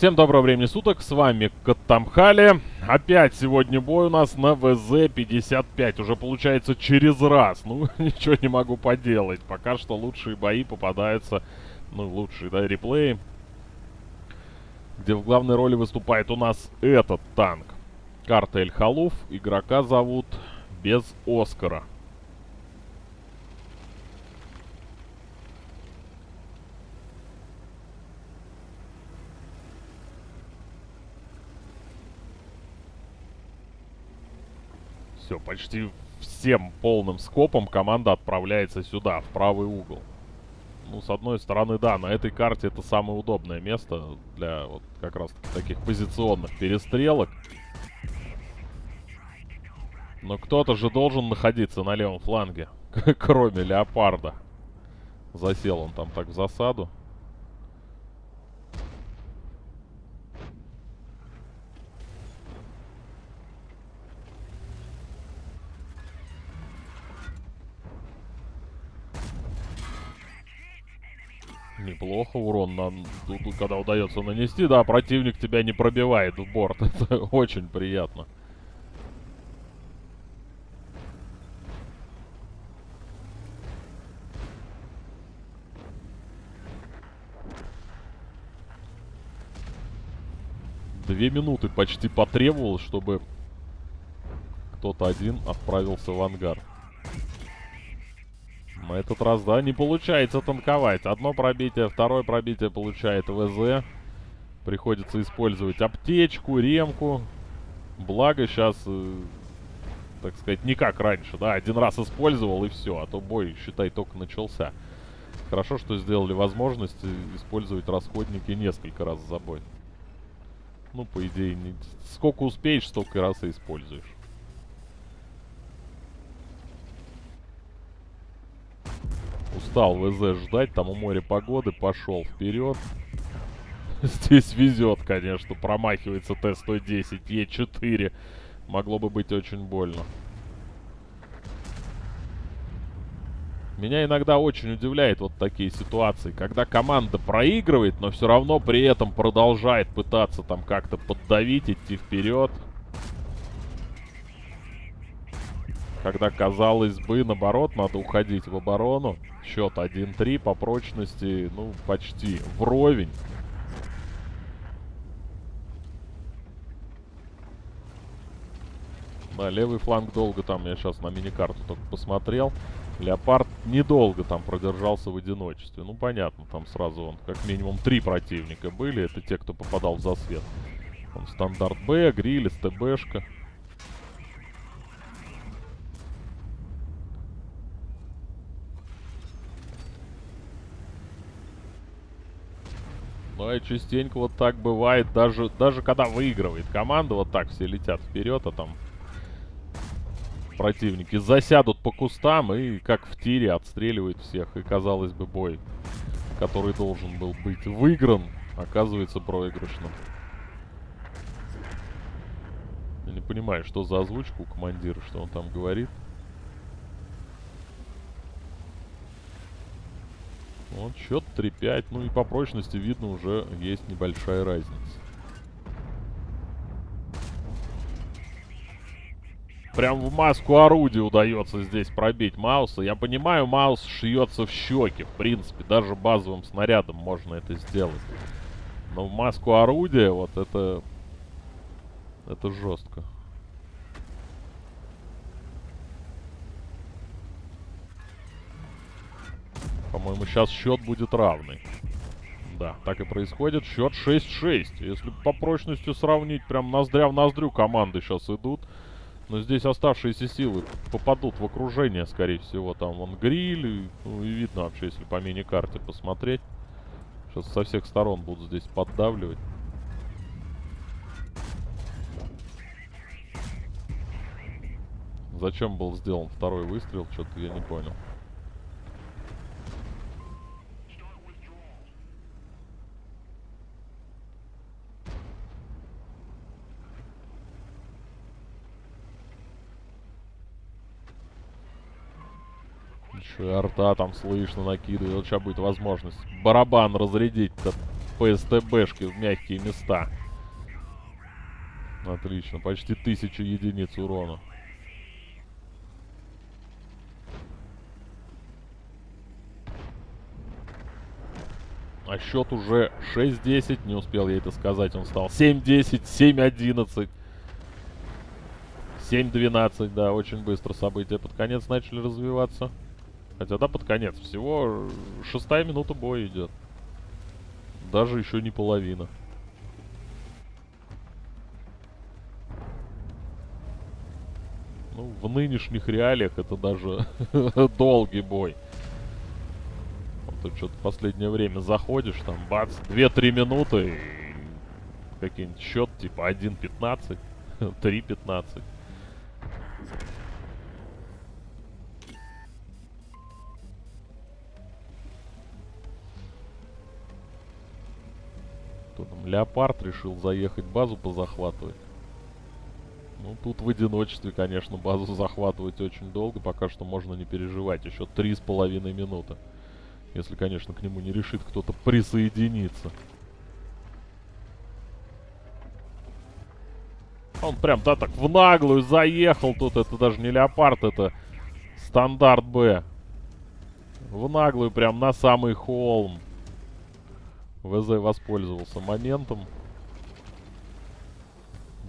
Всем доброго времени суток, с вами Катамхали. Опять сегодня бой у нас на ВЗ-55. Уже получается через раз. Ну, ничего не могу поделать. Пока что лучшие бои попадаются, ну, лучшие, да, реплеи. Где в главной роли выступает у нас этот танк. Карта Эль-Халуф. Игрока зовут без Оскара. Все, почти всем полным скопом команда отправляется сюда, в правый угол. Ну, с одной стороны, да, на этой карте это самое удобное место для вот как раз таких позиционных перестрелок. Но кто-то же должен находиться на левом фланге, кроме Леопарда. Засел он там так в засаду. Неплохо урон, нам, когда удается нанести. Да, противник тебя не пробивает в борт. Это очень приятно. Две минуты почти потребовалось, чтобы кто-то один отправился в ангар. Этот раз, да, не получается танковать. Одно пробитие, второе пробитие получает ВЗ. Приходится использовать аптечку, ремку. Благо сейчас, э, так сказать, не как раньше, да. Один раз использовал и все, а то бой, считай, только начался. Хорошо, что сделали возможность использовать расходники несколько раз за бой. Ну, по идее, не... сколько успеешь, столько раз и используешь. Устал ВЗ ждать, там у моря погоды, пошел вперед. Здесь везет, конечно, промахивается Т-110, Е4. Могло бы быть очень больно. Меня иногда очень удивляет вот такие ситуации, когда команда проигрывает, но все равно при этом продолжает пытаться там как-то поддавить, идти вперед. Когда, казалось бы, наоборот, надо уходить в оборону. Счет 1-3 по прочности, ну, почти вровень. Да, левый фланг долго там, я сейчас на мини-карту только посмотрел. Леопард недолго там продержался в одиночестве. Ну, понятно, там сразу он, как минимум, три противника были. Это те, кто попадал в засвет. Он стандарт Б, Гриль, СТБшка. Ну, и частенько вот так бывает, даже, даже когда выигрывает команда, вот так все летят вперед, а там противники засядут по кустам и, как в тире, отстреливают всех. И, казалось бы, бой, который должен был быть выигран, оказывается проигрышным. Я не понимаю, что за озвучку у командира, что он там говорит. Вот счет 3-5. Ну и по прочности видно уже есть небольшая разница. Прям в маску орудия удается здесь пробить Мауса. Я понимаю, Маус шьется в щеки. В принципе, даже базовым снарядом можно это сделать. Но в маску орудия вот это... Это жестко. По-моему, сейчас счет будет равный. Да, так и происходит. Счет 6-6. Если по прочности сравнить, прям ноздря в ноздрю команды сейчас идут. Но здесь оставшиеся силы попадут в окружение, скорее всего. Там вон гриль. И, ну, и видно вообще, если по мини-карте посмотреть. Сейчас со всех сторон будут здесь поддавливать. Зачем был сделан второй выстрел, что-то я не понял. Еще и арта там слышно накидывает. Вот сейчас будет возможность барабан разрядить-то по СТБшке в мягкие места. Отлично, почти тысяча единиц урона. А счет уже 6-10. Не успел я это сказать. Он стал 7-10, 7-11. 7-12, да, очень быстро события под конец начали развиваться. Хотя, да, под конец. Всего шестая минута боя идет. Даже еще не половина. Ну, в нынешних реалиях это даже долгий бой. Вот ты что-то последнее время заходишь, там, бац, 2-3 минуты, и какие-нибудь счет типа 1-15, 3-15. Леопард решил заехать базу позахватывать. Ну, тут в одиночестве, конечно, базу захватывать очень долго. Пока что можно не переживать. Еще три с половиной минуты. Если, конечно, к нему не решит кто-то присоединиться. Он прям, да, так в наглую заехал тут. Это даже не леопард, это стандарт Б. В наглую прям на самый холм. ВЗ воспользовался моментом.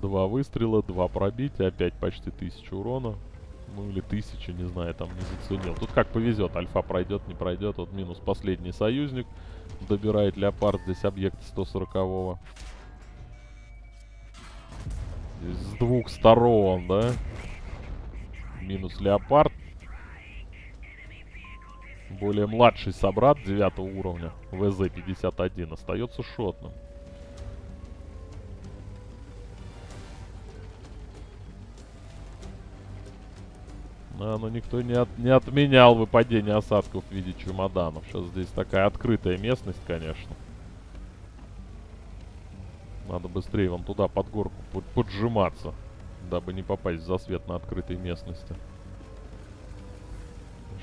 Два выстрела, два пробития, опять почти тысяча урона. Ну или тысяча, не знаю, там не заценил. Тут как повезет, альфа пройдет, не пройдет. Вот минус последний союзник. Добирает леопард, здесь объект 140-го. с двух сторон, да? Минус леопард. Более младший собрат 9 уровня, ВЗ-51, остается шотным. А, но никто не, от, не отменял выпадение осадков в виде чемоданов. Сейчас здесь такая открытая местность, конечно. Надо быстрее вон туда под горку поджиматься, дабы не попасть в засвет на открытой местности.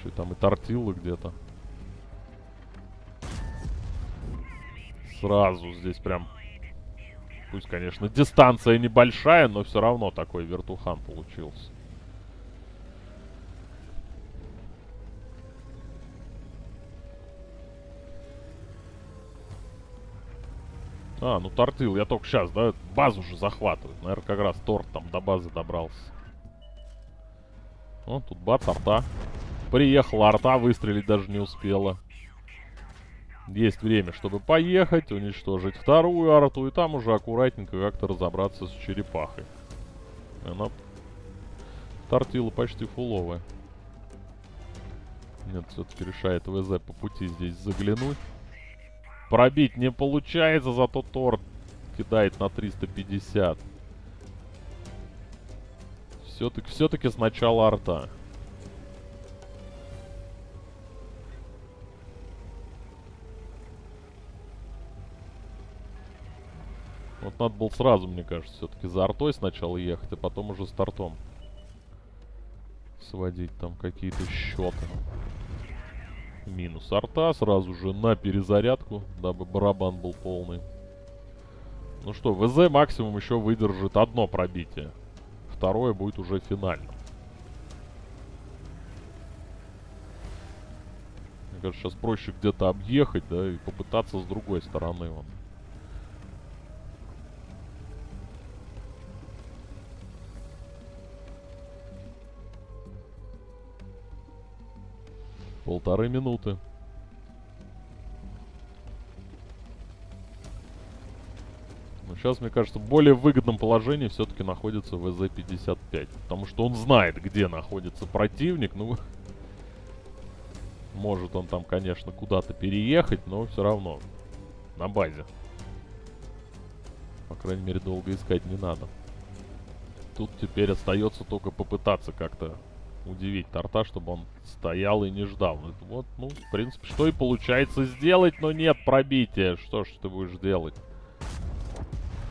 Еще там и тортилы где-то. Сразу здесь прям... Пусть, конечно, дистанция небольшая, но все равно такой вертухан получился. А, ну тортил, я только сейчас, да? Базу же захватывает. Наверное, как раз торт там до базы добрался. О, тут бац, арта. Приехала арта, выстрелить даже не успела. Есть время, чтобы поехать, уничтожить вторую арту, и там уже аккуратненько как-то разобраться с черепахой. Она... Тортила почти фуловая. Нет, все-таки решает ВЗ по пути здесь заглянуть. Пробить не получается, зато торт кидает на 350. Все-таки все, -таки, сначала арта. Вот надо было сразу, мне кажется, все-таки за артой сначала ехать, а потом уже с тортом сводить там какие-то счеты. Минус арта сразу же на перезарядку, дабы барабан был полный. Ну что, ВЗ максимум еще выдержит одно пробитие. Второе будет уже финальным. Мне кажется, сейчас проще где-то объехать, да, и попытаться с другой стороны. Вон. Полторы минуты. Но сейчас, мне кажется, в более выгодном положении все-таки находится ВЗ-55. Потому что он знает, где находится противник. Ну, может он там, конечно, куда-то переехать, но все равно на базе. По крайней мере, долго искать не надо. Тут теперь остается только попытаться как-то удивить торта, чтобы он стоял и не ждал. Вот, ну, в принципе, что и получается сделать, но нет пробития. Что ж ты будешь делать?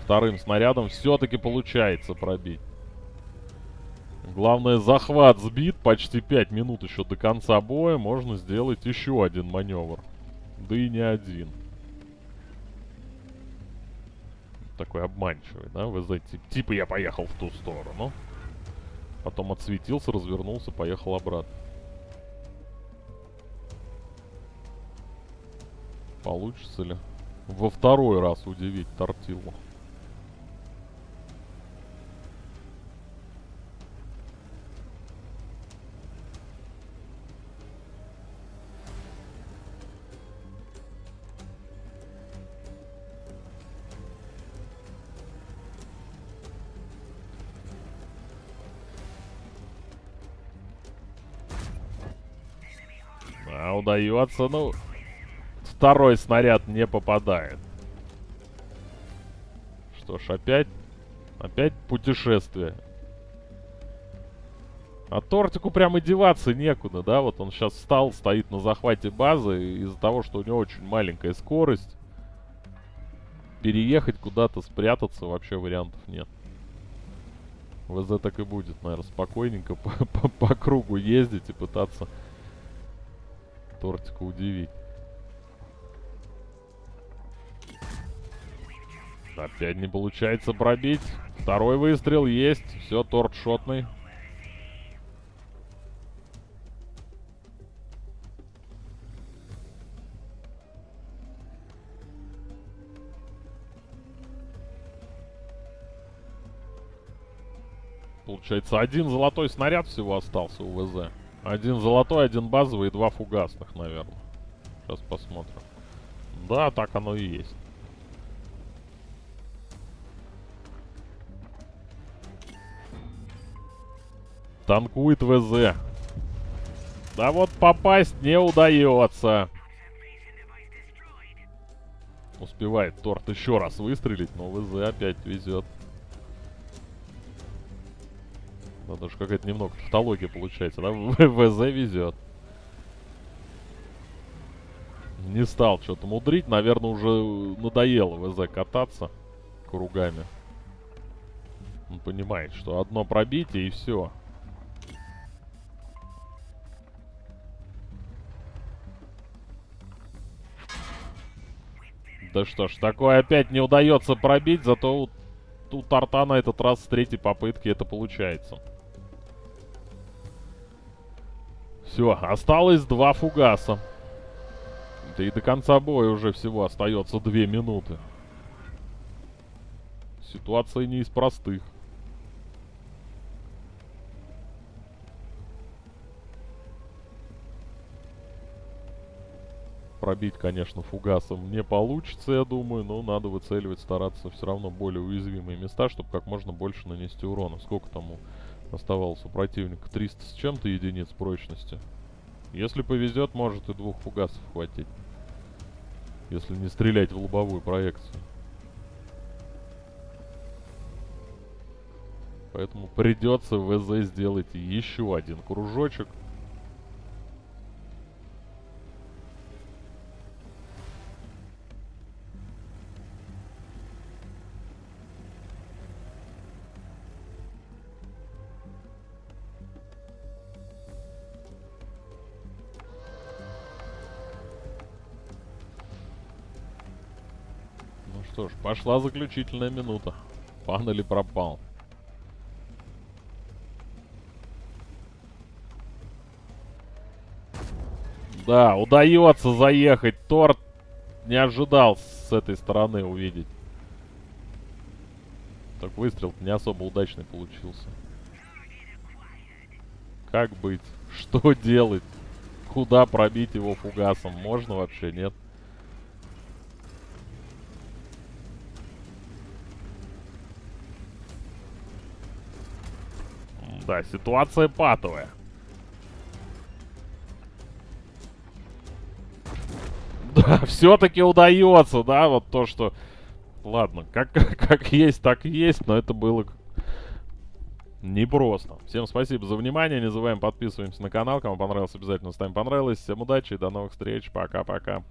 Вторым снарядом все-таки получается пробить. Главное, захват сбит. Почти 5 минут еще до конца боя. Можно сделать еще один маневр. Да и не один. такой обманчивый, да? Вы знаете, типа я поехал в ту сторону. Потом отсветился, развернулся, поехал обратно. Получится ли во второй раз удивить Тортилу? Удается, ну... Второй снаряд не попадает. Что ж, опять... Опять путешествие. А тортику прям и деваться некуда, да? Вот он сейчас встал, стоит на захвате базы. Из-за того, что у него очень маленькая скорость. Переехать куда-то, спрятаться вообще вариантов нет. ВЗ так и будет, наверное, спокойненько по, по, по кругу ездить и пытаться тортика удивить. Опять не получается пробить. Второй выстрел есть. Все, торт шотный. Получается, один золотой снаряд всего остался у ВЗ. Один золотой, один базовый и два фугасных, наверное. Сейчас посмотрим. Да, так оно и есть. Танкует ВЗ. Да вот попасть не удается. Успевает торт еще раз выстрелить, но ВЗ опять везет. Да, даже какая-то немного тавтология получается, да? ВЗ везет. Не стал что-то мудрить. Наверное, уже надоело ВЗ кататься кругами. Он понимает, что одно пробитие и все. Да что ж, такое опять не удается пробить, зато у, у торта на этот раз с третьей попытки это получается. Все, осталось два фугаса. Да и до конца боя уже всего остается две минуты. Ситуация не из простых. Пробить, конечно, фугасом не получится, я думаю, но надо выцеливать, стараться все равно более уязвимые места, чтобы как можно больше нанести урона. Сколько тому оставалось у противника? 300 с чем-то единиц прочности. Если повезет, может и двух фугасов хватить. Если не стрелять в лобовую проекцию. Поэтому придется ВЗ сделать еще один кружочек. Что ж, пошла заключительная минута. Пан или пропал. Да, удается заехать. Торт не ожидал с этой стороны увидеть. Так выстрел не особо удачный получился. Как быть? Что делать? Куда пробить его фугасом? Можно вообще? Нет. Да, ситуация патовая. Да, все-таки удается, да, вот то, что... Ладно, как, как есть, так есть, но это было непросто. Всем спасибо за внимание, не забываем подписываемся на канал, кому понравилось, обязательно ставим понравилось. Всем удачи и до новых встреч, пока-пока.